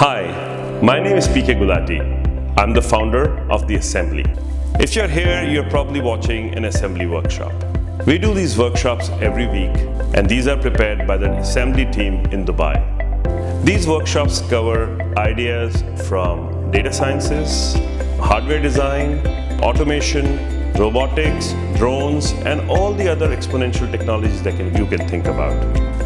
Hi, my name is PK Gulati. I'm the founder of The Assembly. If you're here, you're probably watching an assembly workshop. We do these workshops every week and these are prepared by the assembly team in Dubai. These workshops cover ideas from data sciences, hardware design, automation, robotics, drones, and all the other exponential technologies that can, you can think about.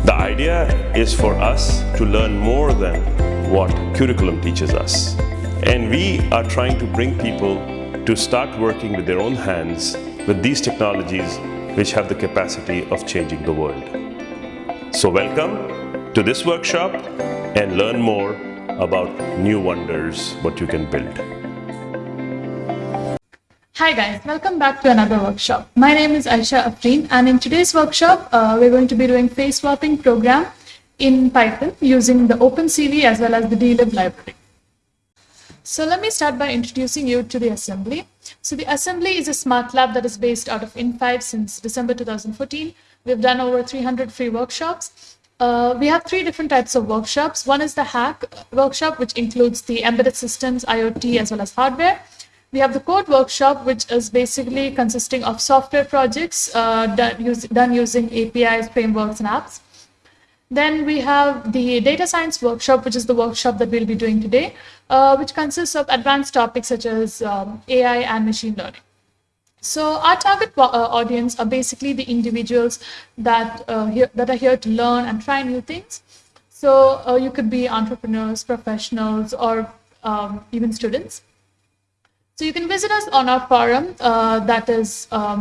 The idea is for us to learn more than what curriculum teaches us. And we are trying to bring people to start working with their own hands with these technologies which have the capacity of changing the world. So welcome to this workshop and learn more about new wonders, what you can build. Hi guys, welcome back to another workshop. My name is Aisha Afreen and in today's workshop, uh, we're going to be doing face swapping program in Python using the OpenCV as well as the dlib library. So let me start by introducing you to the assembly. So the assembly is a smart lab that is based out of In5 since December 2014. We've done over 300 free workshops. Uh, we have three different types of workshops. One is the hack workshop, which includes the embedded systems, IoT, as well as hardware. We have the code workshop, which is basically consisting of software projects uh, done, use, done using APIs, frameworks, and apps. Then we have the data science workshop, which is the workshop that we'll be doing today, uh, which consists of advanced topics such as um, AI and machine learning. So our target uh, audience are basically the individuals that, uh, that are here to learn and try new things. So uh, you could be entrepreneurs, professionals, or um, even students. So you can visit us on our forum, uh, that is uh,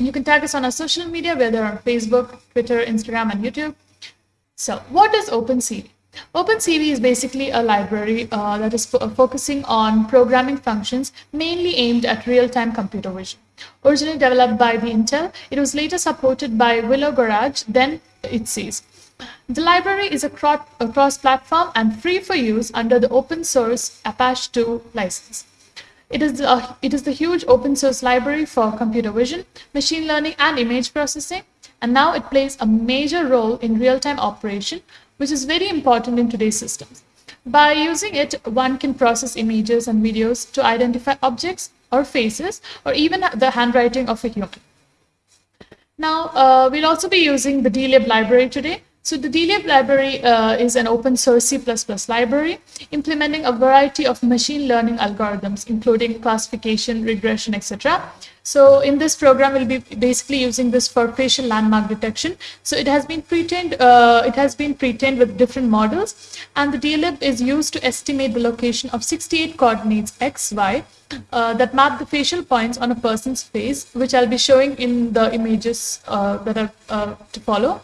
You can tag us on our social media, whether on Facebook, Twitter, Instagram, and YouTube. So what is OpenCV? OpenCV is basically a library uh, that is fo focusing on programming functions mainly aimed at real-time computer vision. Originally developed by the Intel, it was later supported by Willow Garage, then Itseez. The library is a cross-platform and free for use under the open source Apache 2 license. It is, a, it is the huge open source library for computer vision, machine learning, and image processing. And now it plays a major role in real-time operation, which is very important in today's systems. By using it, one can process images and videos to identify objects or faces, or even the handwriting of a human. Now, uh, we'll also be using the dlib library today, so the dlib library uh, is an open source C++ library implementing a variety of machine learning algorithms, including classification, regression, etc. So in this program, we'll be basically using this for facial landmark detection. So it has been pre-trained, uh, it has been pre-trained with different models, and the dlib is used to estimate the location of 68 coordinates x, y uh, that map the facial points on a person's face, which I'll be showing in the images uh, that are uh, to follow.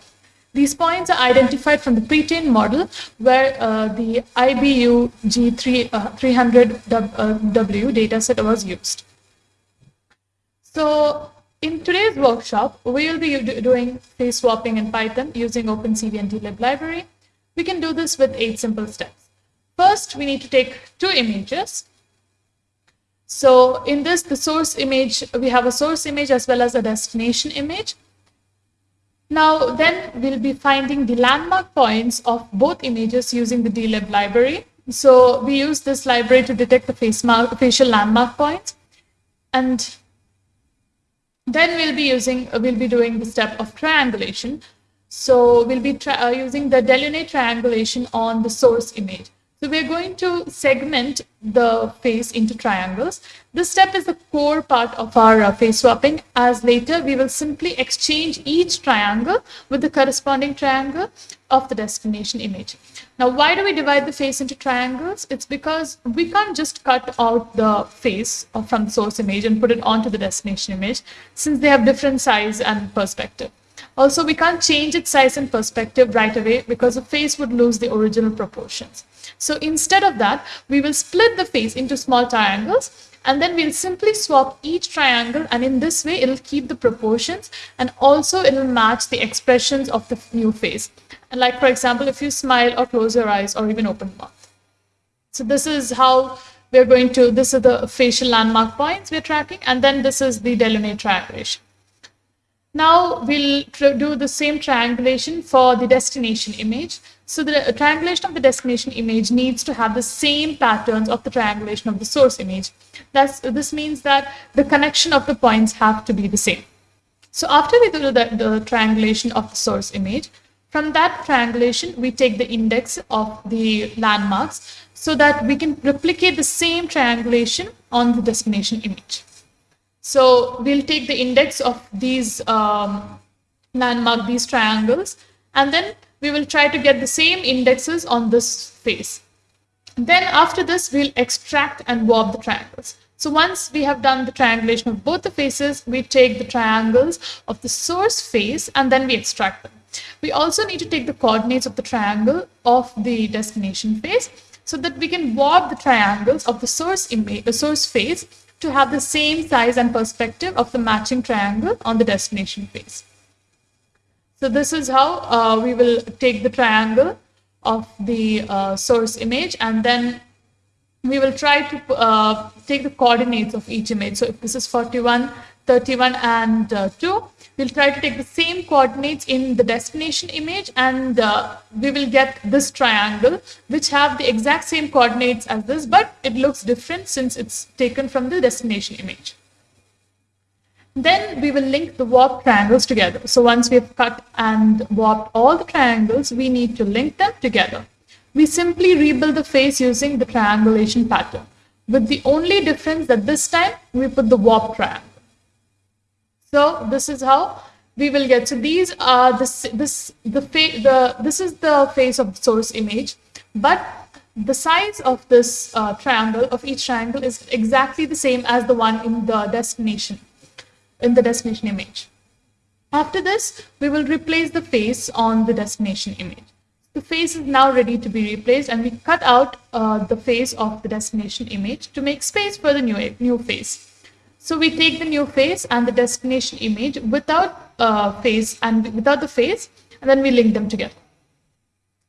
These points are identified from the pre-trained model where uh, the iBUG 300-W uh, dataset was used. So in today's workshop, we will be doing face swapping in Python using OpenCV and dlib library. We can do this with eight simple steps. First, we need to take two images. So in this, the source image, we have a source image as well as a destination image. Now, then we'll be finding the landmark points of both images using the dlib library. So we use this library to detect the face facial landmark points. And then we'll be using, we'll be doing the step of triangulation. So we'll be uh, using the Delaunay triangulation on the source image. So we're going to segment the face into triangles. This step is the core part of our uh, face swapping as later we will simply exchange each triangle with the corresponding triangle of the destination image. Now, why do we divide the face into triangles? It's because we can't just cut out the face from the source image and put it onto the destination image since they have different size and perspective. Also, we can't change its size and perspective right away because the face would lose the original proportions. So instead of that, we will split the face into small triangles and then we'll simply swap each triangle and in this way it'll keep the proportions and also it'll match the expressions of the new face. And like for example, if you smile or close your eyes or even open mouth. So this is how we're going to, this is the facial landmark points we're tracking and then this is the Delaunay triangulation. Now we'll do the same triangulation for the destination image. So the triangulation of the destination image needs to have the same patterns of the triangulation of the source image. That's, this means that the connection of the points have to be the same. So after we do the, the triangulation of the source image, from that triangulation, we take the index of the landmarks so that we can replicate the same triangulation on the destination image. So we'll take the index of these um, landmark, these triangles, and then we will try to get the same indexes on this face. Then after this, we'll extract and warp the triangles. So once we have done the triangulation of both the faces, we take the triangles of the source face and then we extract them. We also need to take the coordinates of the triangle of the destination face so that we can warp the triangles of the source source face to have the same size and perspective of the matching triangle on the destination face. So this is how uh, we will take the triangle of the uh, source image and then we will try to uh, take the coordinates of each image. So if this is 41, 31 and uh, 2, we'll try to take the same coordinates in the destination image and uh, we will get this triangle which have the exact same coordinates as this but it looks different since it's taken from the destination image. Then we will link the warped triangles together. So once we have cut and warped all the triangles, we need to link them together. We simply rebuild the face using the triangulation pattern, with the only difference that this time we put the warp triangle. So this is how we will get. So these are this this the face the this is the face of the source image, but the size of this uh, triangle of each triangle is exactly the same as the one in the destination in the destination image. After this, we will replace the face on the destination image. The face is now ready to be replaced and we cut out uh, the face of the destination image to make space for the new, new face. So we take the new face and the destination image without uh, face and without the face and then we link them together.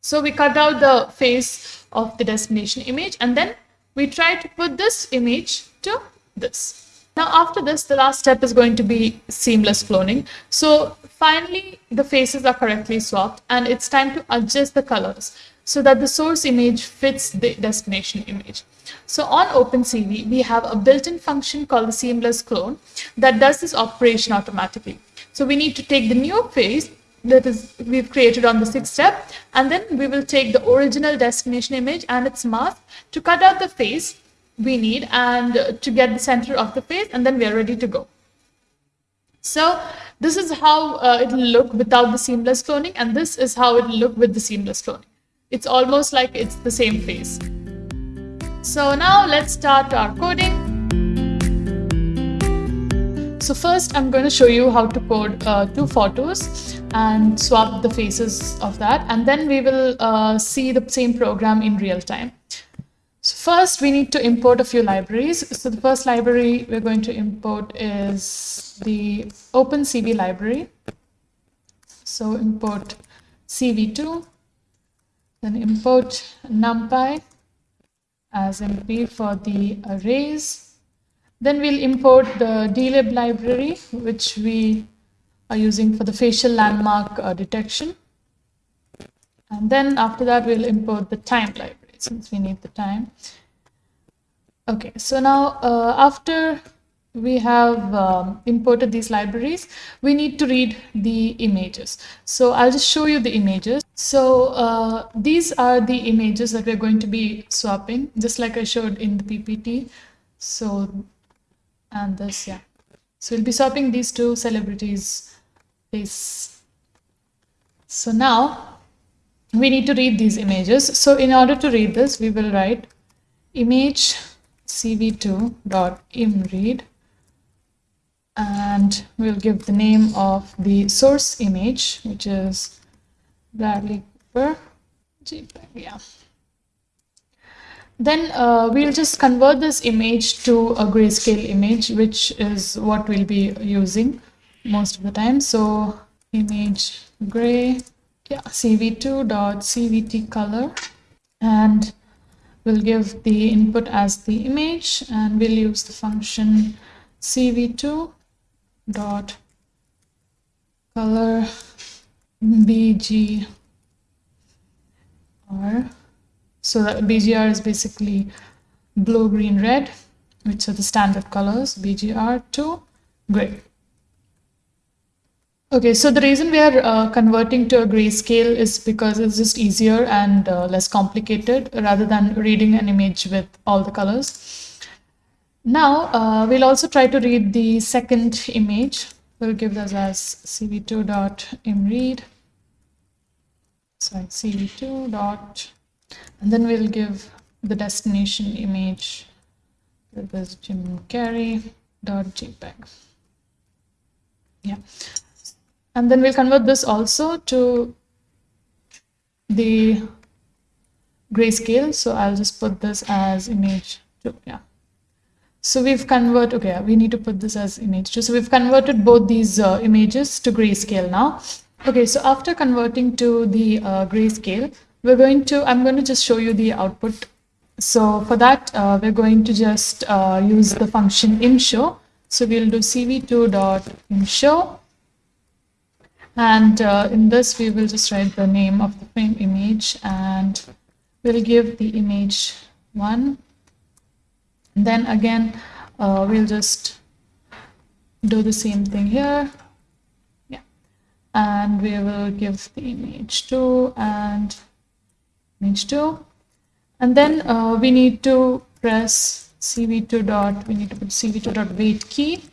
So we cut out the face of the destination image and then we try to put this image to this. Now after this, the last step is going to be seamless cloning. So finally, the faces are correctly swapped and it's time to adjust the colors so that the source image fits the destination image. So on OpenCV, we have a built-in function called the seamless clone that does this operation automatically. So we need to take the new face that is we've created on the sixth step, and then we will take the original destination image and its mask to cut out the face we need and to get the center of the face and then we are ready to go. So this is how uh, it will look without the seamless cloning and this is how it will look with the seamless cloning. It's almost like it's the same face. So now let's start our coding. So first I'm going to show you how to code uh, two photos and swap the faces of that and then we will uh, see the same program in real time. So first we need to import a few libraries. So the first library we're going to import is the OpenCV library. So import CV2, then import NumPy as NP for the arrays. Then we'll import the dlib library, which we are using for the facial landmark uh, detection. And then after that, we'll import the time library since we need the time. Okay, so now uh, after we have um, imported these libraries, we need to read the images. So I'll just show you the images. So uh, these are the images that we're going to be swapping, just like I showed in the PPT. So, and this, yeah. So we'll be swapping these two celebrities face. So now we need to read these images. So in order to read this, we will write image cv2.imread and we'll give the name of the source image, which is Bradley Cooper. JPEG, yeah. Then uh, we'll just convert this image to a grayscale image, which is what we'll be using most of the time. So image gray yeah, cv2.cvt color and we'll give the input as the image and we'll use the function cv2 dot color BGR. So that BGR is basically blue, green, red, which are the standard colors, BGR to gray. Okay, so the reason we are uh, converting to a grayscale is because it's just easier and uh, less complicated rather than reading an image with all the colors. Now, uh, we'll also try to read the second image. We'll give this as cv2.imread. Sorry, cv2 dot, and then we'll give the destination image. This Jim Carrey dot JPEG. Yeah and then we'll convert this also to the grayscale. So I'll just put this as image 2 yeah. So we've converted okay we need to put this as image 2 so we've converted both these uh, images to grayscale now. Okay so after converting to the uh, grayscale we're going to I'm going to just show you the output. So for that uh, we're going to just uh, use the function imshow so we'll do cv2.imshow and uh, in this, we will just write the name of the frame image and we'll give the image one. And then again, uh, we'll just do the same thing here. Yeah. And we will give the image two and image two. And then uh, we need to press cv2 dot, we need to put cv2 dot wait key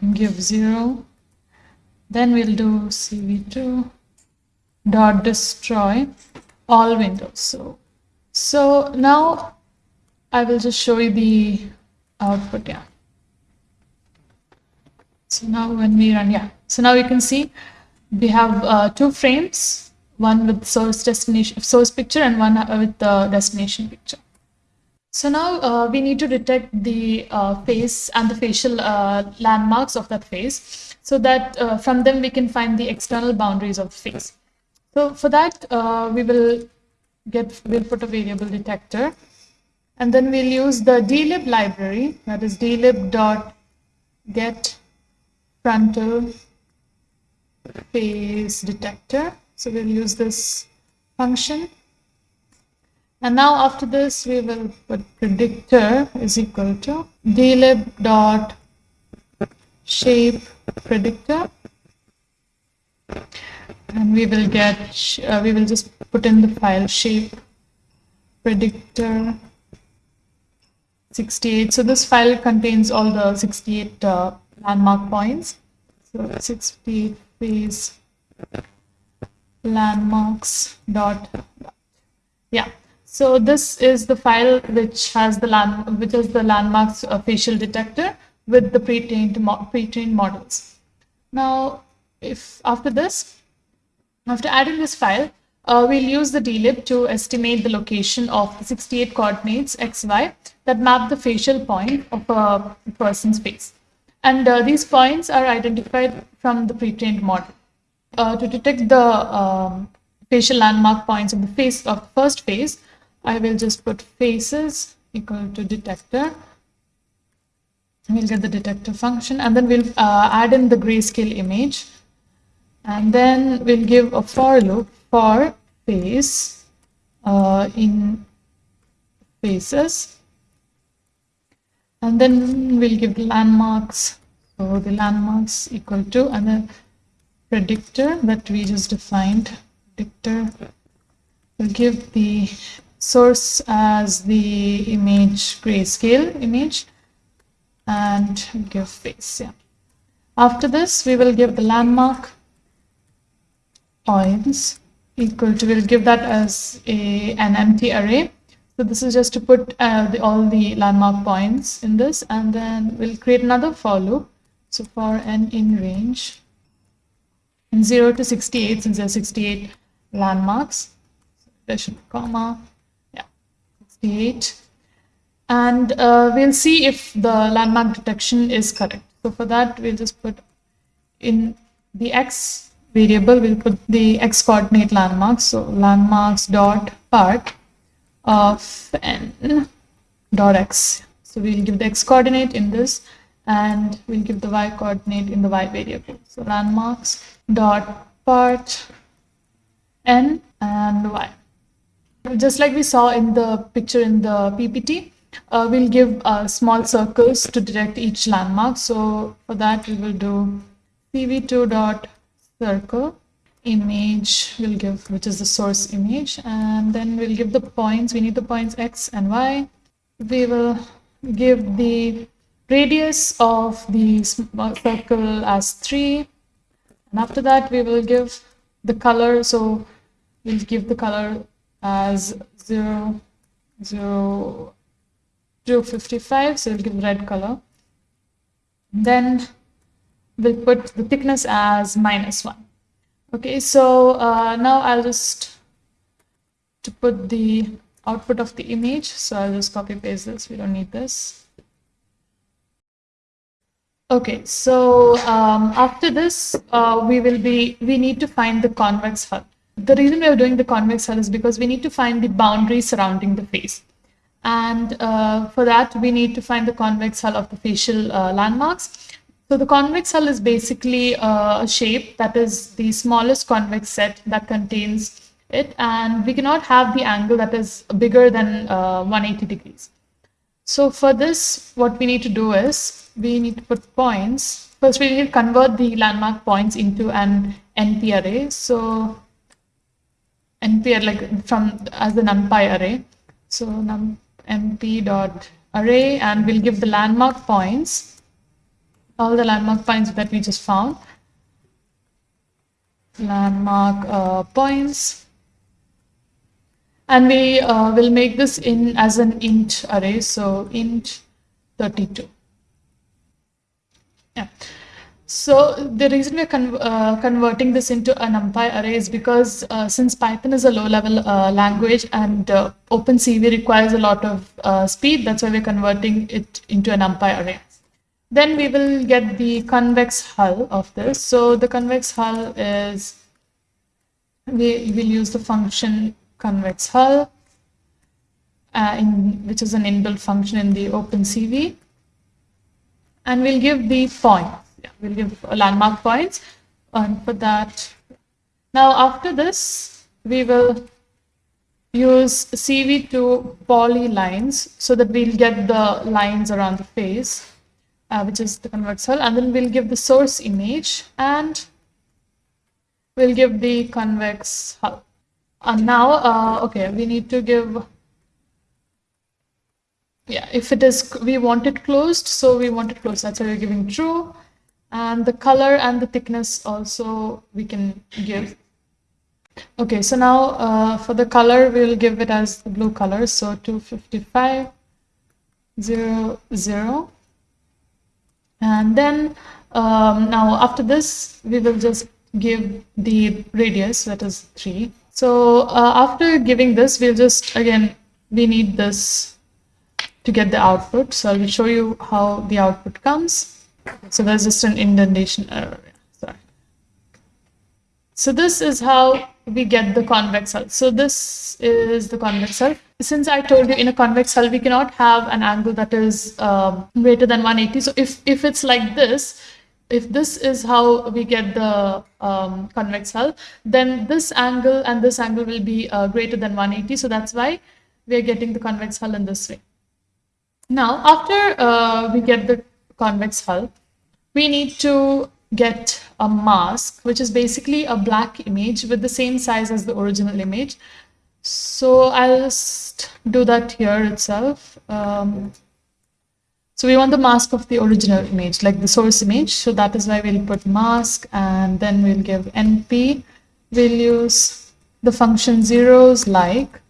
and give zero then we'll do cv2 dot destroy all windows. So, so now I will just show you the output. Yeah. So now when we run, yeah. So now you can see we have uh, two frames, one with source destination, source picture and one with the destination picture. So now uh, we need to detect the uh, face and the facial uh, landmarks of that face so that uh, from them we can find the external boundaries of face. So for that, uh, we will get, we'll put a variable detector and then we'll use the dlib library that is dlib dot get frontal face detector. So we'll use this function and now after this, we will put predictor is equal to dlib dot shape predictor. And we will get, uh, we will just put in the file shape predictor 68. So this file contains all the 68 uh, landmark points. So 68 face landmarks dot yeah so this is the file which has the land, which is the landmarks uh, facial detector with the pre-trained pre-trained models. Now, if after this, after adding this file, uh, we'll use the dlib to estimate the location of the 68 coordinates xy that map the facial point of a person's face. And uh, these points are identified from the pre-trained model. Uh, to detect the um, facial landmark points of the face of the first face, I will just put faces equal to detector. We'll get the detector function and then we'll uh, add in the grayscale image. And then we'll give a for loop for face uh, in faces. And then we'll give the landmarks. So the landmarks equal to and then predictor that we just defined. Predictor we'll give the source as the image grayscale image and give face yeah. After this we will give the landmark points. Equal to we'll give that as a an empty array. So this is just to put uh, the, all the landmark points in this and then we'll create another for loop. So for n in range in 0 to 68 since there are 68 landmarks there should be comma 68 and uh, we'll see if the landmark detection is correct. So for that, we'll just put in the x variable, we'll put the x coordinate landmarks. So landmarks dot part of n dot x. So we'll give the x coordinate in this and we'll give the y coordinate in the y variable. So landmarks dot part n and y. Just like we saw in the picture in the PPT, uh, we'll give uh, small circles to direct each landmark. So for that, we will do cv2 dot circle image we'll give which is the source image. And then we'll give the points. We need the points x and y. We will give the radius of the circle as 3 and after that we will give the color. So we'll give the color as 0 0 0 55 so we'll give red color. Then we'll put the thickness as minus 1 okay so uh, now I'll just to put the output of the image. So I'll just copy paste this. We don't need this. Okay, so um, after this, uh, we will be, we need to find the convex hull. The reason we are doing the convex hull is because we need to find the boundary surrounding the face. And uh, for that, we need to find the convex hull of the facial uh, landmarks. So the convex hull is basically uh, a shape that is the smallest convex set that contains it. And we cannot have the angle that is bigger than uh, 180 degrees. So for this, what we need to do is we need to put points. First, we need to convert the landmark points into an NP array. So NP like from as the NumPy array. So num NP dot array, and we'll give the landmark points, all the landmark points that we just found. Landmark uh, points. And we uh, will make this in as an int array. So int 32. Yeah. So the reason we're con uh, converting this into a NumPy array is because uh, since Python is a low-level uh, language and uh, OpenCV requires a lot of uh, speed, that's why we're converting it into a NumPy array. Then we will get the convex hull of this. So the convex hull is, we will use the function convex hull, uh, in, which is an inbuilt function in the OpenCV and we'll give the points. We'll give landmark points and for that. Now after this, we will use CV2 poly lines so that we'll get the lines around the face, uh, which is the convex hull, and then we'll give the source image and we'll give the convex hull. And now, uh, okay, we need to give yeah if it is we want it closed so we want it closed that's why we're giving true and the color and the thickness also we can give okay so now uh, for the color we'll give it as the blue color so 255 0 0 and then um, now after this we will just give the radius that is 3 so uh, after giving this we'll just again we need this to get the output. So I will show you how the output comes. So there's just an indentation error. Sorry. So this is how we get the convex hull. So this is the convex hull. Since I told you in a convex hull, we cannot have an angle that is um, greater than 180. So if, if it's like this, if this is how we get the um, convex hull, then this angle and this angle will be uh, greater than 180. So that's why we're getting the convex hull in this way. Now, after uh, we get the convex hull, we need to get a mask, which is basically a black image with the same size as the original image. So I'll just do that here itself. Um, so we want the mask of the original image, like the source image. So that is why we'll put mask and then we'll give np. We'll use the function zeros like,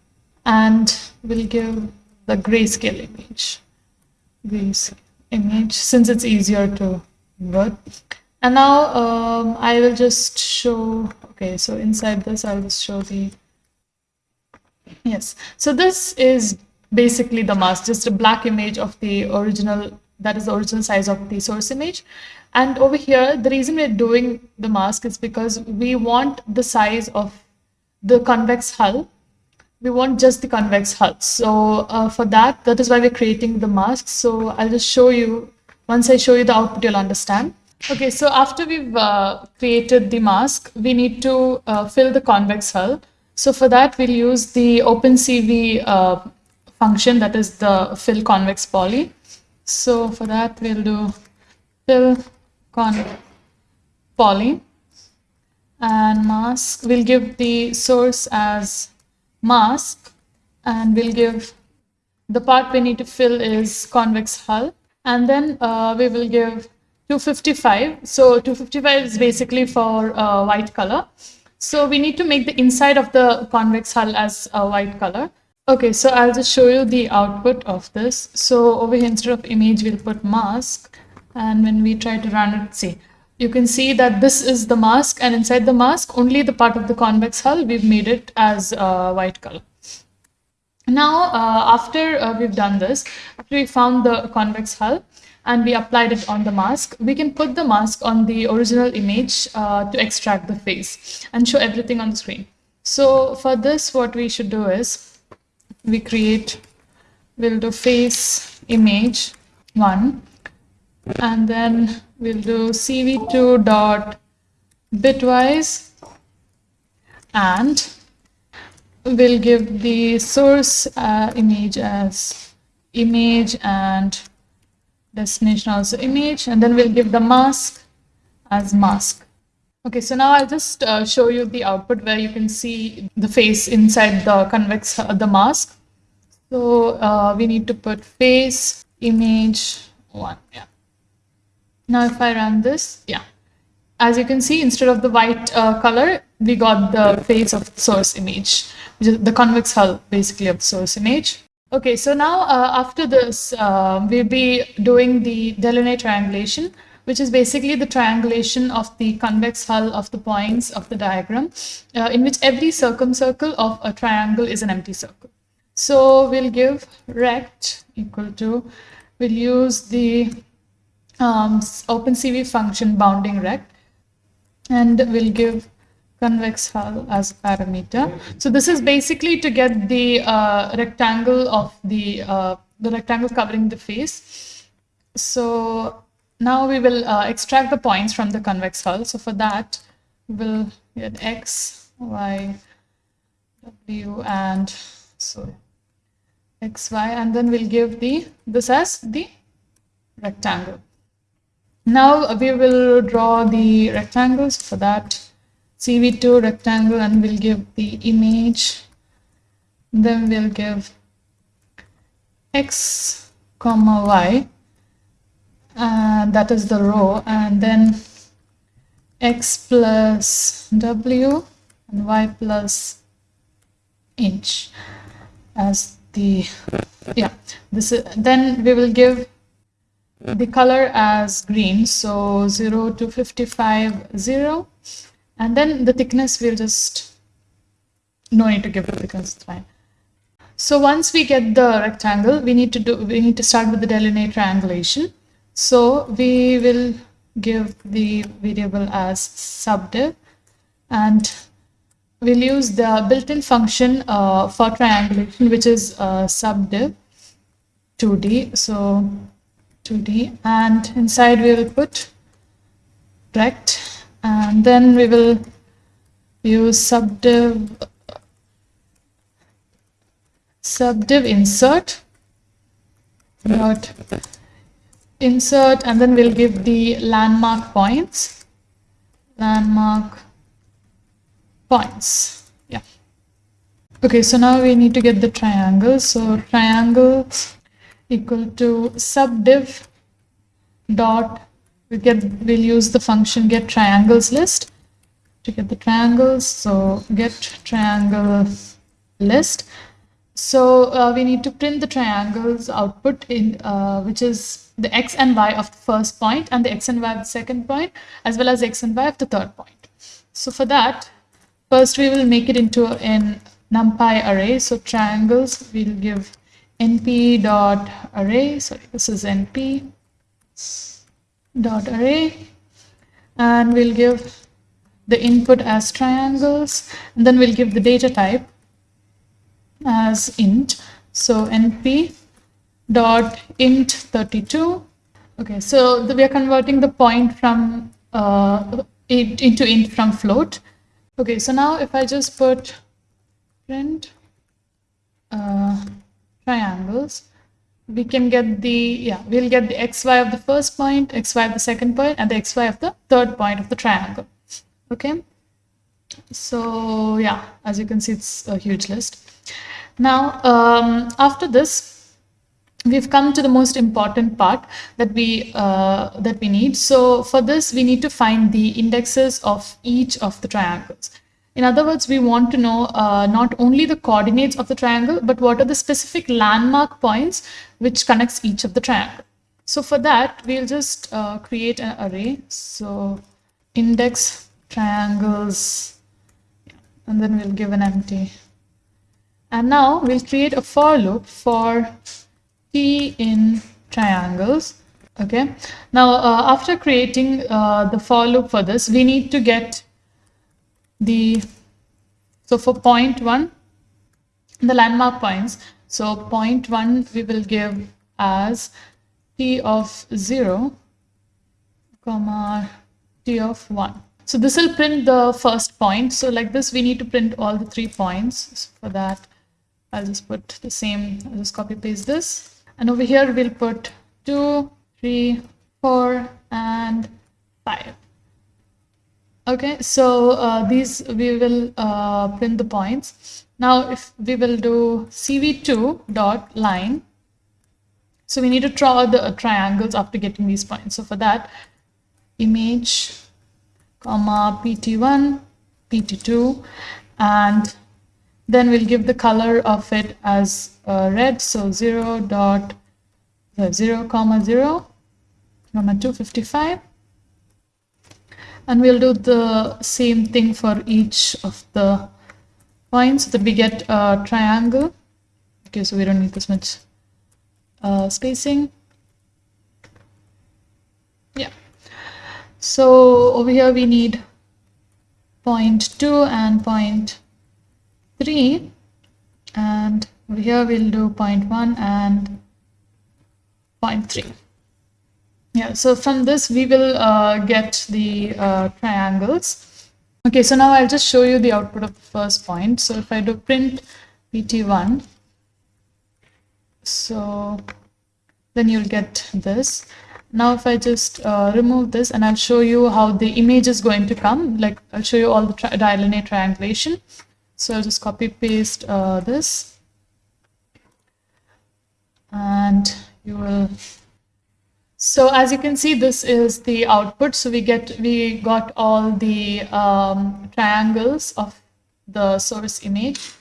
and we'll give the grayscale image this image since it's easier to convert. And now um, I will just show, okay, so inside this, I'll just show the, yes. So this is basically the mask, just a black image of the original, that is the original size of the source image. And over here, the reason we're doing the mask is because we want the size of the convex hull we want just the convex hull. So uh, for that, that is why we're creating the mask. So I'll just show you Once I show you the output, you'll understand. Okay, so after we've uh, created the mask, we need to uh, fill the convex hull. So for that, we'll use the OpenCV uh, function that is the fill convex poly. So for that, we'll do fill con poly and mask. We'll give the source as mask and we'll give the part we need to fill is convex hull. And then uh, we will give 255 so 255 is basically for uh, white color. So we need to make the inside of the convex hull as a white color. Okay so i'll just show you the output of this. So over here instead of image we'll put mask. And when we try to run it see you can see that this is the mask and inside the mask only the part of the convex hull we've made it as uh, white color now, uh, after uh, we've done this, after we found the convex hull and we applied it on the mask, we can put the mask on the original image uh, to extract the face and show everything on the screen. So for this, what we should do is we create, we'll do face image one, and then we'll do cv2 dot bitwise. And we'll give the source uh, image as image and destination also image. And then we'll give the mask as mask. Okay so now i'll just uh, show you the output where you can see the face inside the convex uh, the mask. So uh, we need to put face image one yeah now if i run this yeah as you can see instead of the white uh, color we got the face of the source image which is the convex hull basically of the source image. Okay, so now uh, after this, uh, we'll be doing the Delaunay triangulation, which is basically the triangulation of the convex hull of the points of the diagram, uh, in which every circumcircle of a triangle is an empty circle. So we'll give rect equal to, we'll use the um, OpenCV function bounding rect, and we'll give convex hull as parameter. So this is basically to get the uh, rectangle of the, uh, the rectangle covering the face. So now we will uh, extract the points from the convex hull. So for that, we'll get x, y, w, and so x, y, and then we'll give the this as the rectangle. Now we will draw the rectangles for that CV2 rectangle and we'll give the image. Then we'll give x comma y and that is the row and then x plus w and y plus inch as the yeah this is then we will give the color as green so 0 to 55 0 and then the thickness we'll just no need to give the thickness it's fine. So once we get the rectangle we need to do we need to start with the Delaunay triangulation. So we will give the variable as subdiv and we'll use the built-in function uh, for triangulation which is uh, subdiv 2d so 2d and inside we will put rect and then we will use subdiv subdiv insert. Dot insert and then we'll give the landmark points. Landmark points. Yeah. Okay so now we need to get the triangle. So triangles equal to subdiv dot we get we'll use the function get triangles list to get the triangles so get triangle list. So uh, we need to print the triangles output in uh, which is the x and y of the first point and the x and y of the second point as well as x and y of the third point. So for that first we will make it into an numpy array. So triangles we'll give np dot array sorry this is np dot array. And we'll give the input as triangles and then we'll give the data type as int. So np dot int 32 Okay, so the, we are converting the point from uh, int into int from float. Okay, so now if I just put print uh, triangles, we can get the, yeah, we'll get the xy of the first point, xy of the second point, and the xy of the third point of the triangle. Okay, so yeah, as you can see, it's a huge list. Now, um, after this, we've come to the most important part that we uh, that we need. So for this, we need to find the indexes of each of the triangles. In other words, we want to know uh, not only the coordinates of the triangle, but what are the specific landmark points which connects each of the triangle. So for that, we'll just uh, create an array. So index triangles, and then we'll give an empty. And now we'll create a for loop for t in triangles. Okay. Now, uh, after creating uh, the for loop for this, we need to get the, so for point one, the landmark points. So point one, we will give as t of zero, comma, t of one. So this will print the first point. So like this, we need to print all the three points. So for that, I'll just put the same, I'll just copy paste this. And over here, we'll put two, three, four, and five. Okay, so uh, these we will uh, print the points. Now, if we will do cv2 dot line, so we need to draw the uh, triangles after getting these points. So for that, image, comma pt1, pt2, and then we'll give the color of it as uh, red. So 0 dot uh, 0 comma 0 comma 255 and we'll do the same thing for each of the points. So that we get a triangle. Okay so we don't need this much uh, spacing. Yeah. So over here we need point 2 and point 3 and over here we'll do point 1 and point 3 yeah, so from this we will uh, get the uh, triangles. Okay, so now I'll just show you the output of the first point. So if I do print pt1, so then you'll get this. Now if I just uh, remove this and I'll show you how the image is going to come, like I'll show you all the tri triangulation. So I'll just copy paste uh, this and you will so as you can see, this is the output. So we get we got all the um, triangles of the source image.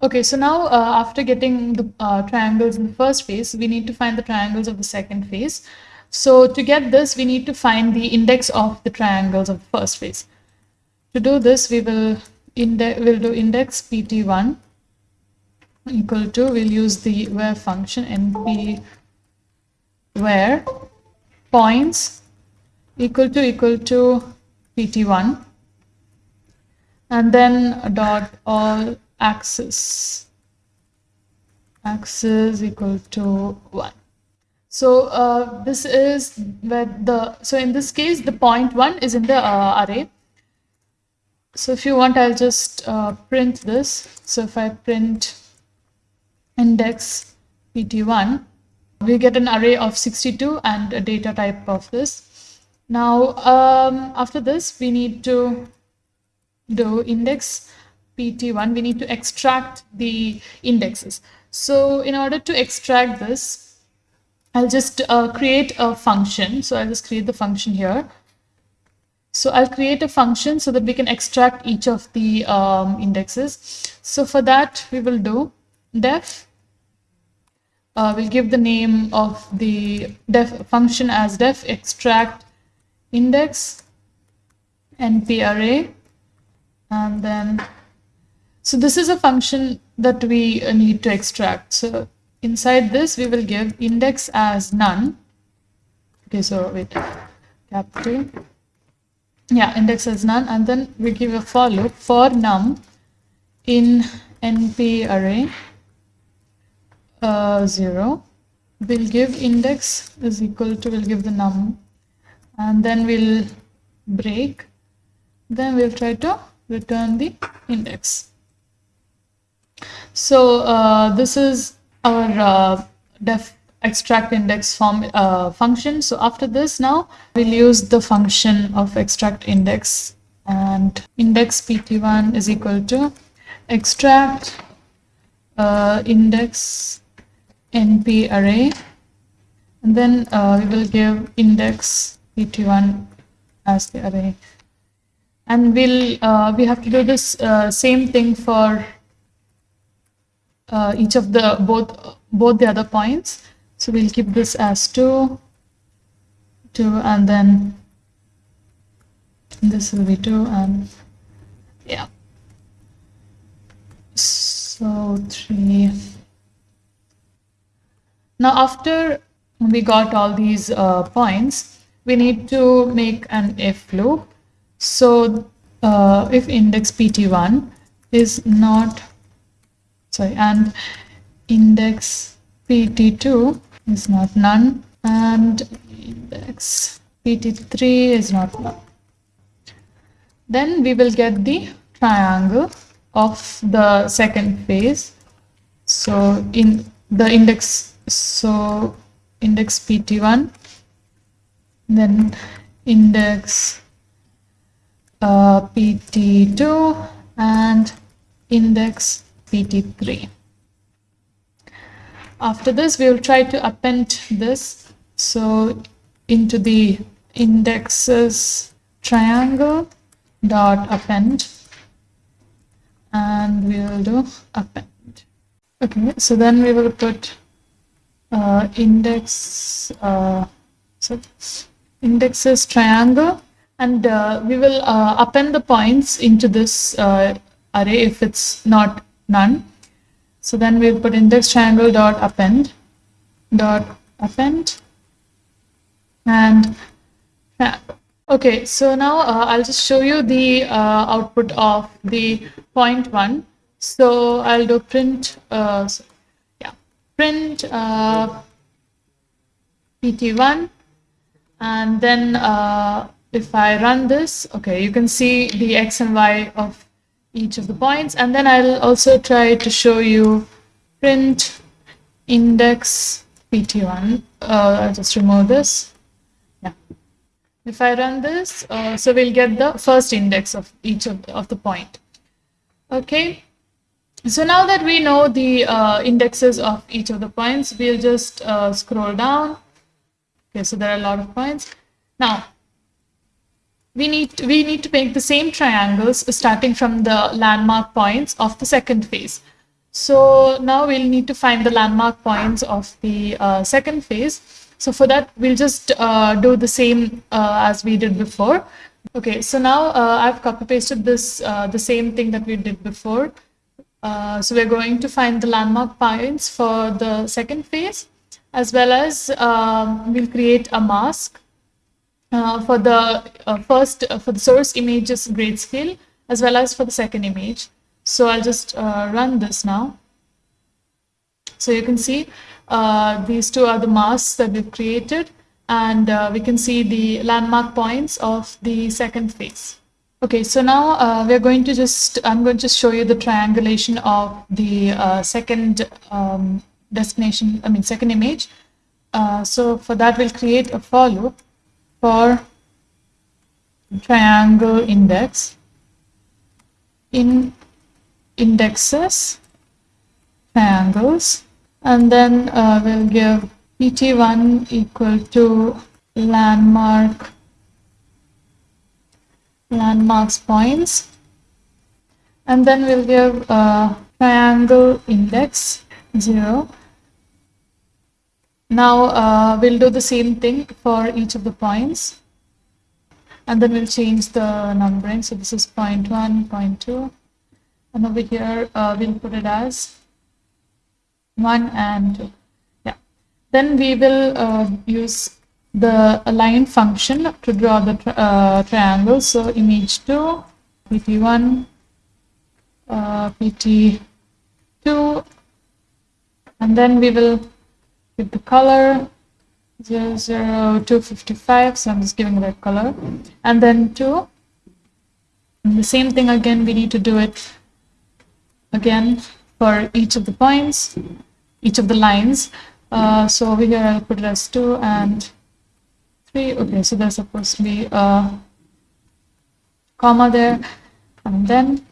Okay, so now uh, after getting the uh, triangles in the first phase, we need to find the triangles of the second phase. So to get this, we need to find the index of the triangles of the first phase. To do this, we will index will do index pt1 equal to we'll use the where function np where points equal to equal to pt1 and then dot all axes. Axes equal to 1 so uh, this is where the so in this case the point 1 is in the uh, array. So if you want I'll just uh, print this. So if I print index pt1 we get an array of 62 and a data type of this. Now, um, after this, we need to do index pt1. We need to extract the indexes. So in order to extract this, I'll just uh, create a function. So I'll just create the function here. So I'll create a function so that we can extract each of the um, indexes. So for that, we will do def uh, we'll give the name of the def function as def extract index np array and then so this is a function that we need to extract. So inside this we will give index as none. Okay so wait capital yeah index as none. And then we give a for loop for num in np array uh, 0 we'll give index is equal to, we'll give the num, and then we'll break, then we'll try to return the index. So uh, this is our uh, def extract index form uh, function. So after this now we'll use the function of extract index and index pt1 is equal to extract uh, index np array. And then uh, we will give index pt1 as the array. And we'll uh, we have to do this uh, same thing for uh, each of the both both the other points. So we'll keep this as 2 2 and then this will be 2 and yeah. So 3 now after we got all these uh, points we need to make an if loop. So uh, if index pt1 is not sorry and index pt2 is not none and index pt3 is not none. Then we will get the triangle of the second phase. So in the index so index pt1 then index uh, pt2 and index pt3 after this we will try to append this. So into the indexes triangle dot append and we will do append. Okay so then we will put uh, index uh, so indexes triangle and uh, we will uh, append the points into this uh, array if it's not none. So then we'll put index triangle dot append dot append. And okay so now I'll just show you the output of the point one. So I'll do print print uh, pt1 and then uh, if I run this, okay, you can see the x and y of each of the points. And then I'll also try to show you print index pt1. Uh, I'll just remove this. Yeah. If I run this, uh, so we'll get the first index of each of of the point. Okay. So now that we know the uh, indexes of each of the points, we'll just uh, scroll down. Okay, so there are a lot of points. Now, we need to, we need to make the same triangles starting from the landmark points of the second phase. So now we'll need to find the landmark points of the uh, second phase. So for that, we'll just uh, do the same uh, as we did before. Okay, so now uh, I've copy pasted this, the same thing that we did before. Uh, so we're going to find the landmark points for the second phase, as well as um, we'll create a mask uh, for the uh, first uh, for the source images grayscale as well as for the second image. So I'll just uh, run this now. So you can see these two are the masks that we've created and we can see the landmark points of the second phase. Okay, so now we're going to just, I'm going to show you the triangulation of the second um, destination, I mean second image. so for that we'll create a for loop for triangle index in indexes triangles and then uh, we'll give pt1 equal to landmark landmarks points and then we'll give uh, triangle index 0 now uh, we'll do the same thing for each of the points. And then we'll change the numbering. So this is point 1, point 2. And over here, uh, we'll put it as 1 and 2. Yeah. Then we will uh, use the align function to draw the tri uh, triangle. So image 2, pt1, uh, pt2, and then we will with the color 0, 0, 00255 so I'm just giving that color. And then 2 and the same thing again we need to do it again for each of the points each of the lines. Uh, so over here I'll put it as 2 and 3 okay so there's supposed to be a comma there. And then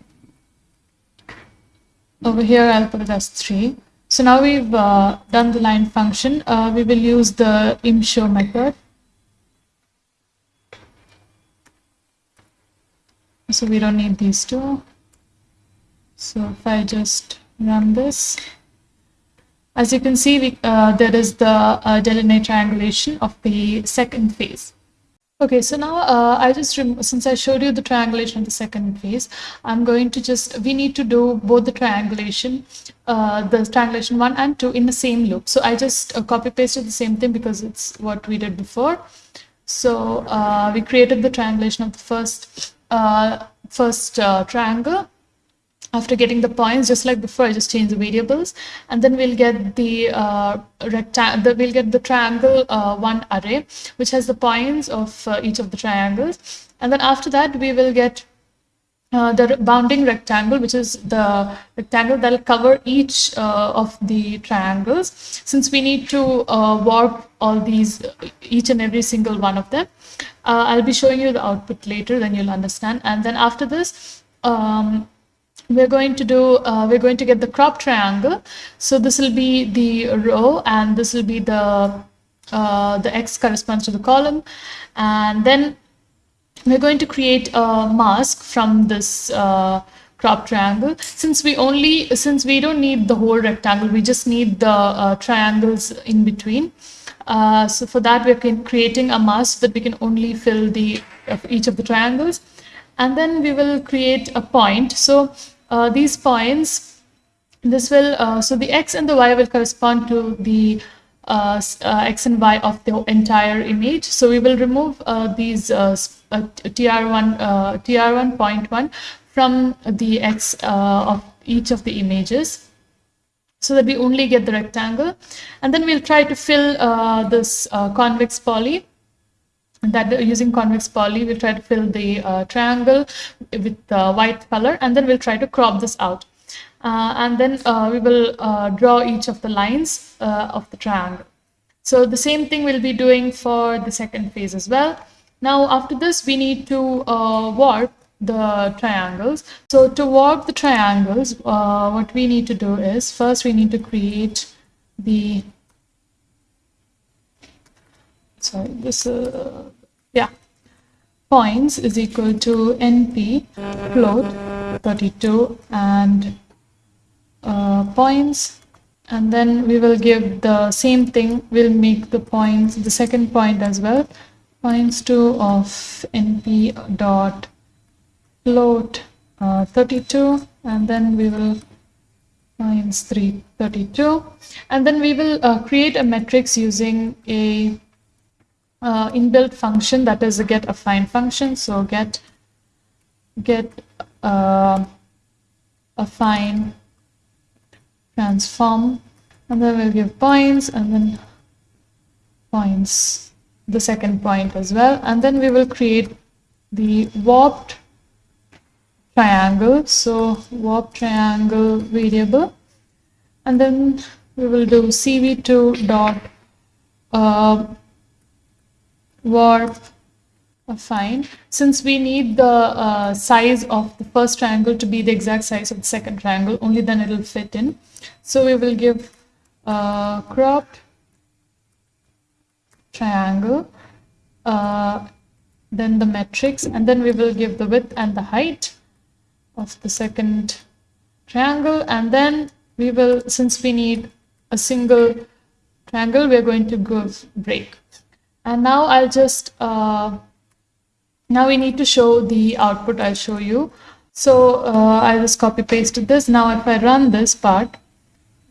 over here I'll put it as 3 so now we've uh, done the line function, uh, we will use the imshow method. So we don't need these two. So if I just run this, as you can see, we, uh, there is the uh, Delaunay triangulation of the second phase. Okay, so now uh, I just, since I showed you the triangulation of the second phase, I'm going to just, we need to do both the triangulation, uh, the triangulation one and two in the same loop. So I just uh, copy pasted the same thing because it's what we did before. So uh, we created the triangulation of the first, uh, first uh, triangle after getting the points, just like before, I just change the variables, and then we'll get the uh, rectangle, we'll get the triangle uh, one array, which has the points of uh, each of the triangles, and then after that we will get uh, the bounding rectangle, which is the rectangle that will cover each uh, of the triangles. Since we need to uh, warp all these, each and every single one of them, I'll be showing you the output later, then you'll understand. And then after this, um, we're going to do, uh, we're going to get the crop triangle. So this will be the row and this will be the, uh, the X corresponds to the column. And then we're going to create a mask from this uh, crop triangle. Since we only, since we don't need the whole rectangle, we just need the uh, triangles in between. Uh, so for that, we're creating a mask that we can only fill the each of the triangles. And then we will create a point. So uh, these points, this will, uh, so the x and the y will correspond to the uh, uh x and y of the entire image. So we will remove uh, these tr1, tr1 point one from the x of each of the images so that we only get the rectangle. And then we'll try to fill this convex poly that using convex poly we'll try to fill the uh, triangle with uh, white color and then we'll try to crop this out. Uh, and then uh, we will uh, draw each of the lines uh, of the triangle. So the same thing we'll be doing for the second phase as well. Now after this we need to warp the triangles. So to warp the triangles what we need to do is first we need to create the sorry this uh, points is equal to np float 32 and uh, points. And then we will give the same thing we'll make the points the second point as well. Points 2 of np dot float uh, 32 and then we will points 332 and then we will uh, create a matrix using a uh, inbuilt function that is a get affine function. So get get uh, affine transform and then we'll give points and then points the second point as well. And then we will create the warped triangle. So warp triangle variable. And then we will do cv2 dot uh, warp affine since we need the uh, size of the first triangle to be the exact size of the second triangle only then it will fit in. So we will give uh, cropped triangle uh, then the matrix and then we will give the width and the height of the second triangle. And then we will since we need a single triangle we're going to go break and now I'll just, uh, now we need to show the output I'll show you. So uh, I just copy pasted this. Now if I run this part,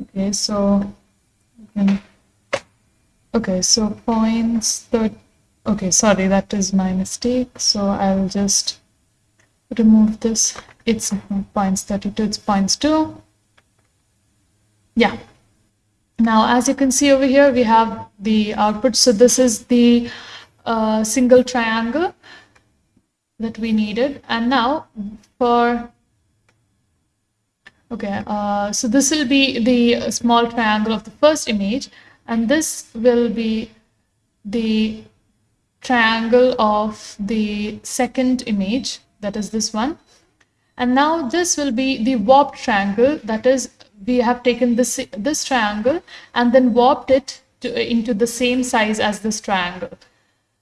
okay, so, okay, okay so points, that, okay, sorry, that is my mistake. So I'll just remove this. It's points 32, it's points 2. Yeah, Now, as you can see over here, we have the output. So this is the uh, single triangle that we needed. And now for, okay, uh, so this will be the small triangle of the first image. And this will be the triangle of the second image, that is this one. And now this will be the warped triangle, that is we have taken this, this triangle and then warped it to, into the same size as this triangle.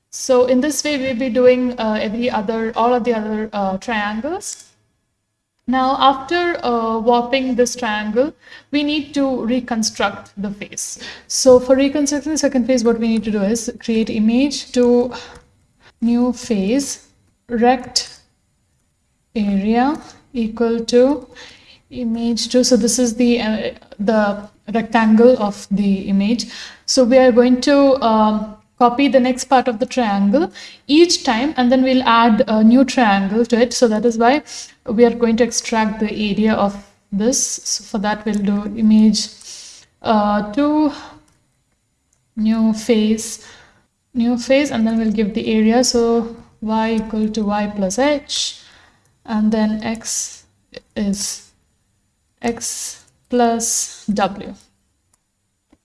So in this way, we'll be doing uh, every other, all of the other uh, triangles. Now, after uh, warping this triangle, we need to reconstruct the face. So for reconstructing the second face, what we need to do is create image to new face rect area equal to image. 2 so this is the uh, the rectangle of the image. So we are going to um, copy the next part of the triangle each time and then we'll add a new triangle to it. So that is why we are going to extract the area of this. So for that we'll do image uh, 2 new face new face and then we'll give the area. So y equal to y plus h and then x is x plus w.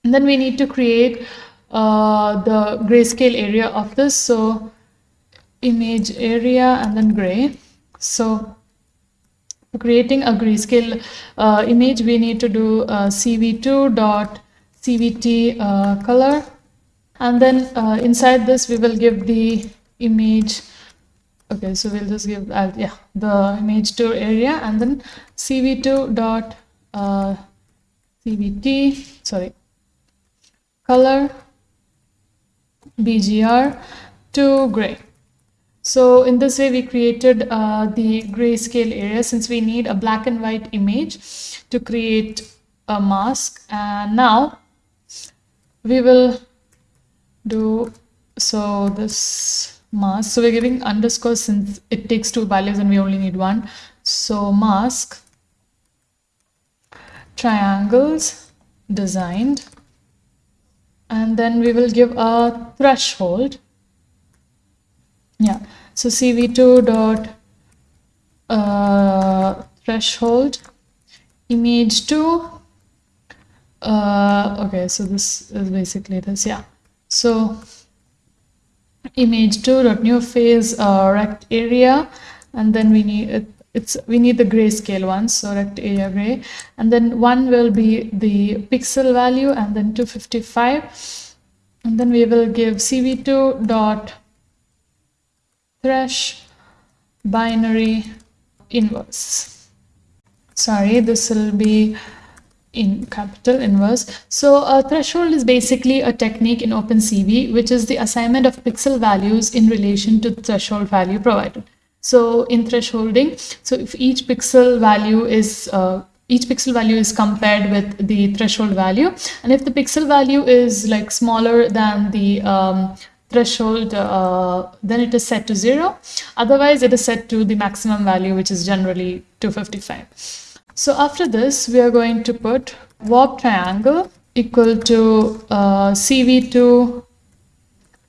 And then we need to create uh, the grayscale area of this. So image area and then gray. So creating a grayscale uh, image, we need to do uh, cv2 dot cvt uh, color. And then uh, inside this, we will give the image okay so we'll just give uh, yeah the image to area and then cv2 dot uh, cvt sorry color bgr to gray. So in this way we created uh, the grayscale area since we need a black and white image to create a mask. And now we will do so this mask. So we're giving underscore since it takes two values and we only need one. So mask triangles designed. And then we will give a threshold. Yeah. So cv2 dot uh, threshold image 2 uh, okay so this is basically this yeah. So image 2 dot new face uh, rect area and then we need it, it's we need the grayscale one so rect area gray. And then one will be the pixel value and then 255 and then we will give cv2 dot thresh binary inverse. Sorry this will be in capital inverse. So a threshold is basically a technique in OpenCV, which is the assignment of pixel values in relation to the threshold value provided. So in thresholding, so if each pixel value is uh, each pixel value is compared with the threshold value and if the pixel value is like smaller than the um, threshold uh, then it is set to zero otherwise it is set to the maximum value which is generally 255 so after this, we are going to put warp triangle equal to uh, cv2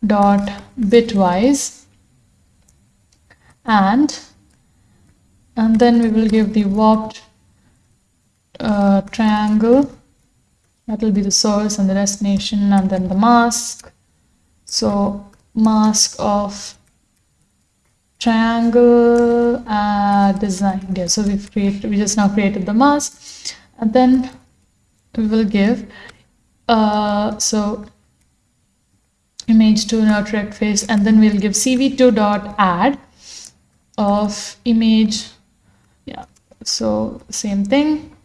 dot bitwise. And and then we will give the warped uh, triangle. That will be the source and the destination and then the mask. So mask of triangle uh, design. Yeah so we've created we just now created the mask. And then we will give uh, so image to not rect face. And then we'll give cv2 dot add of image. Yeah so same thing.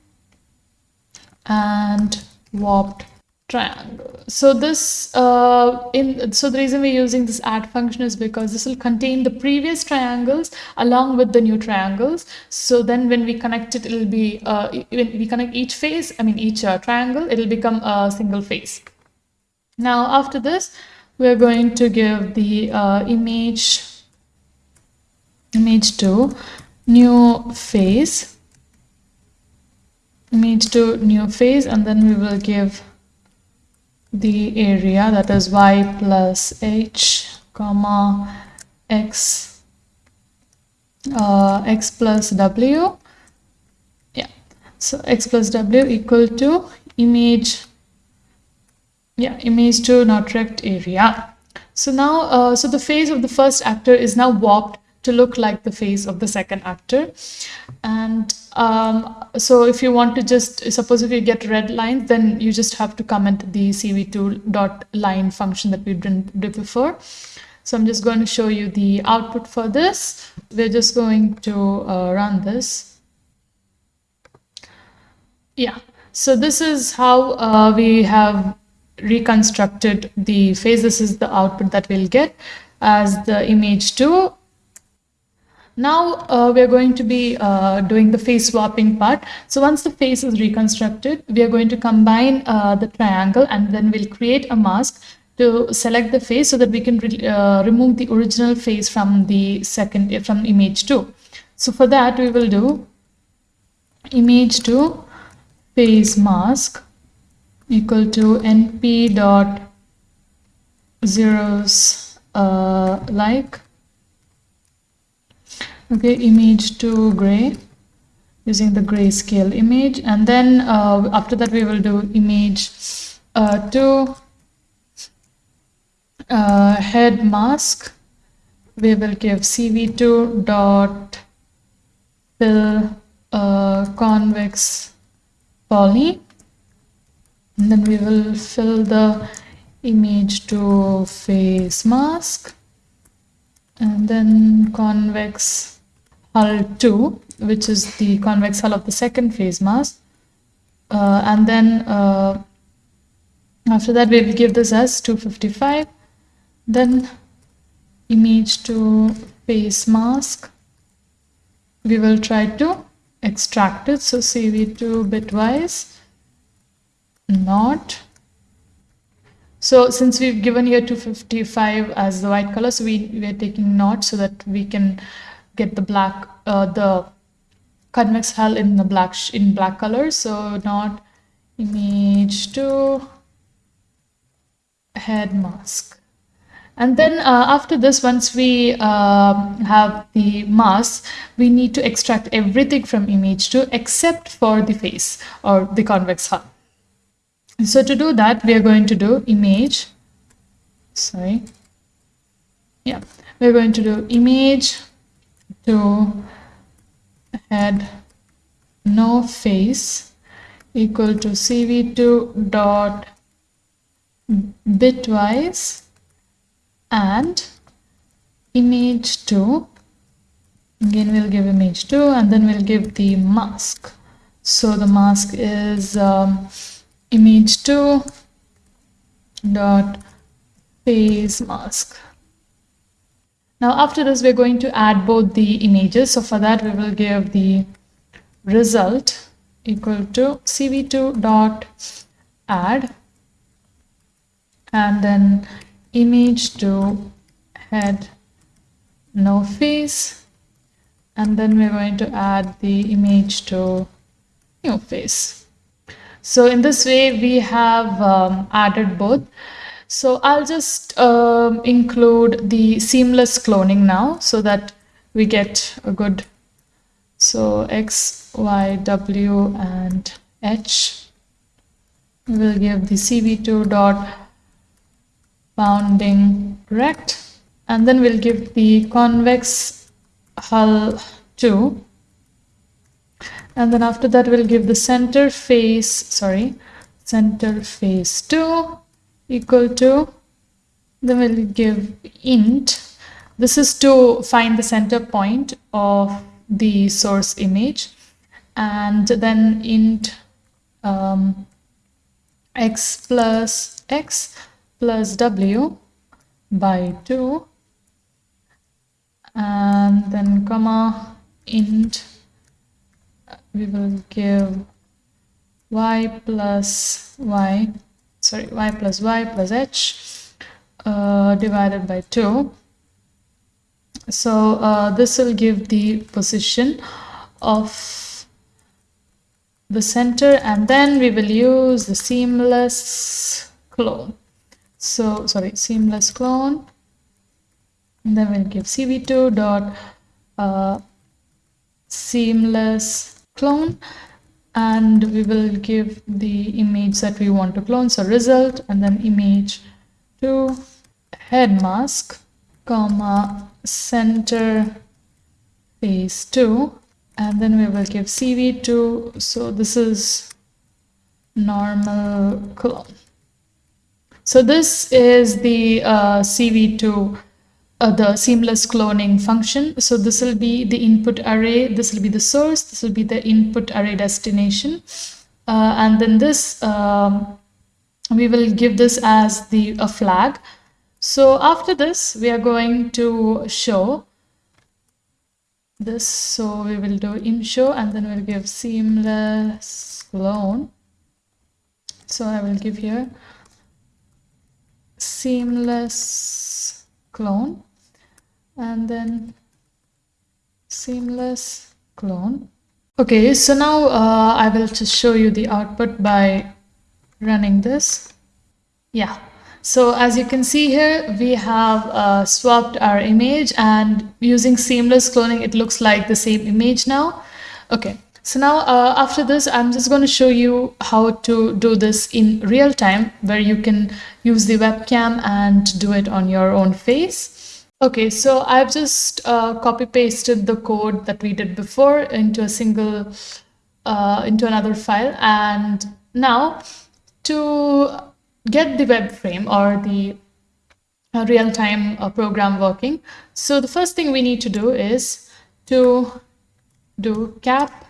And warped triangle. So this, uh, in so the reason we're using this add function is because this will contain the previous triangles along with the new triangles. So then when we connect it, it'll be, uh, when we connect each face, I mean each uh, triangle, it'll become a single face. Now after this, we're going to give the uh, image, image to new face, image to new face, and then we will give the area that is y plus h comma x uh, x plus w. Yeah. So x plus w equal to image yeah image to not rect area. So now uh, so the face of the first actor is now warped to look like the face of the second actor. And um, so if you want to just suppose if you get red lines then you just have to comment the cv2 dot line function that we did before. So i'm just going to show you the output for this. We're just going to uh, run this. Yeah. So this is how uh, we have reconstructed the face. This is the output that we'll get as the image 2 now uh, we are going to be uh, doing the face swapping part. So once the face is reconstructed, we are going to combine uh, the triangle and then we'll create a mask to select the face so that we can re uh, remove the original face from the second from image 2. So for that we will do image 2 face mask equal to np dot zeros uh, like okay image to gray using the grayscale image. And then uh, after that we will do image uh, to uh, head mask. We will give cv2 dot fill uh, convex poly. And then we will fill the image to face mask. And then convex hull 2 which is the convex hull of the second phase mask uh, and then uh, after that we will give this as 255 then image to face mask. We will try to extract it. So cv2 bitwise not. So since we've given here 255 as the white color so we, we are taking not so that we can get the black uh, the convex hull in the black in black color. So not image to head mask. And then uh, after this once we um, have the mask we need to extract everything from image 2 except for the face or the convex hull. So to do that we are going to do image sorry yeah we're going to do image to head no face equal to cv2 dot bitwise and image 2 again we'll give image 2 and then we'll give the mask. So the mask is um, image 2 dot face mask now after this, we're going to add both the images. So for that, we will give the result equal to cv2 dot add and then image to head no face. And then we're going to add the image to new face. So in this way we have um, added both so I'll just um, include the seamless cloning now so that we get a good, so X, Y, W and H. We'll give the CV2 dot bounding rect and then we'll give the convex hull 2 and then after that we'll give the center face sorry center face 2 equal to then we'll give int. This is to find the center point of the source image. And then int um, x plus x plus w by 2 and then comma int we will give y plus y sorry y plus y plus h uh, divided by 2 so uh, this will give the position of the center and then we will use the seamless clone. So sorry, seamless clone. And then we'll give cv2 dot uh, seamless clone and we will give the image that we want to clone so result and then image to head mask comma center face 2 and then we will give cv2 so this is normal clone. So this is the uh, cv2 uh, the seamless cloning function. So this will be the input array, this will be the source, this will be the input array destination. Uh, and then this, um, we will give this as the a flag. So after this, we are going to show this. So we will do im show and then we'll give seamless clone. So I will give here seamless clone and then seamless clone. Okay, so now uh, I will just show you the output by running this. Yeah, so as you can see here, we have uh, swapped our image and using seamless cloning, it looks like the same image now. Okay, so now uh, after this, I'm just going to show you how to do this in real time where you can use the webcam and do it on your own face. Okay, so I've just uh, copy pasted the code that we did before into a single, uh, into another file. And now to get the web frame or the uh, real-time uh, program working. So the first thing we need to do is to do cap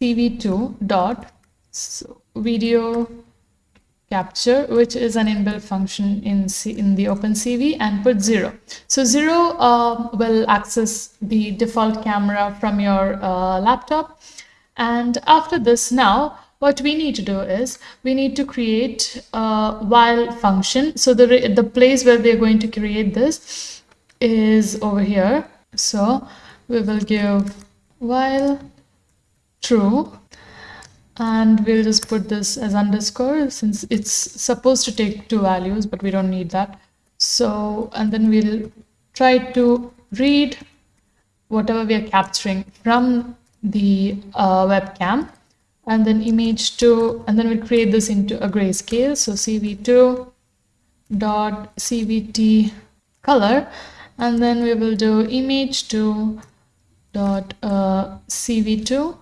cv2 dot video capture, which is an inbuilt function in, C in the OpenCV and put zero. So zero uh, will access the default camera from your uh, laptop. And after this now, what we need to do is we need to create a while function. So the, the place where we're going to create this is over here. So we will give while true and we'll just put this as underscore since it's supposed to take two values but we don't need that. So and then we'll try to read whatever we are capturing from the uh, webcam and then image 2 and then we'll create this into a grayscale. So cv2 dot cvt color and then we will do image 2 dot uh, cv2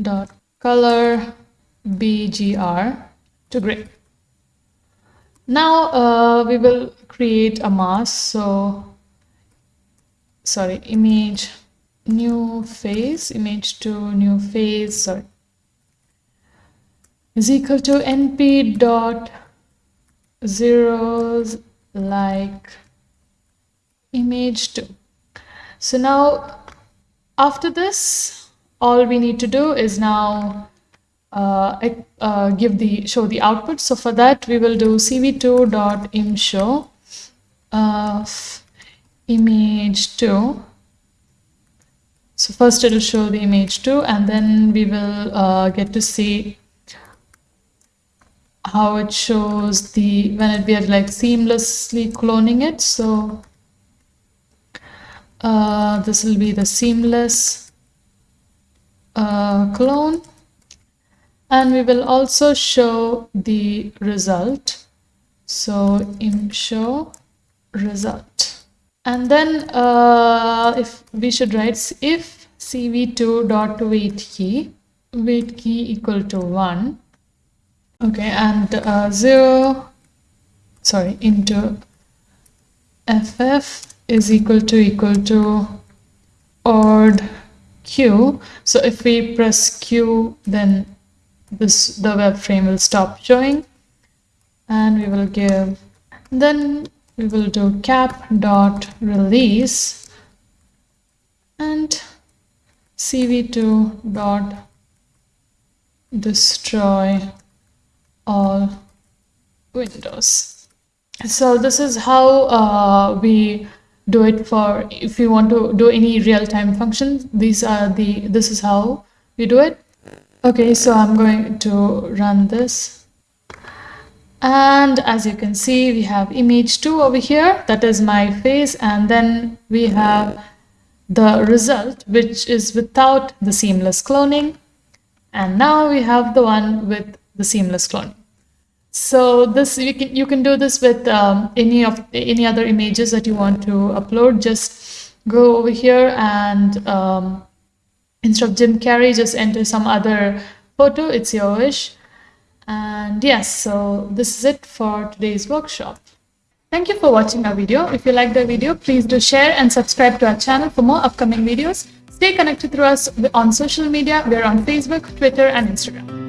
dot color BGR to gray. Now uh, we will create a mask. So, sorry, image new face, image to new face, sorry, is equal to np dot zeros like image 2. So now after this, all we need to do is now uh, uh, give the show the output. So for that we will do cv2 dot im of image 2. So first it will show the image 2 and then we will uh, get to see how it shows the when it we are like seamlessly cloning it. So uh, this will be the seamless uh, clone. And we will also show the result. So im show result. And then uh, if we should write if cv2 dot wait key wait key equal to 1 okay and uh, 0 sorry into ff is equal to equal to ord Q. So if we press Q, then this the web frame will stop showing and we will give then we will do cap dot release and cv2 dot destroy all windows so this is how uh, we do it for if you want to do any real-time functions these are the this is how we do it. Okay so i'm going to run this. And as you can see we have image 2 over here. That is my face. And then we have the result which is without the seamless cloning. And now we have the one with the seamless cloning so this you can you can do this with um, any of any other images that you want to upload just go over here and um, instead of Jim Carrey just enter some other photo it's your wish and yes so this is it for today's workshop Thank you for watching our video. If you liked the video, please do share and subscribe to our channel for more upcoming videos. Stay connected through us on social media. We're on Facebook, Twitter, and Instagram.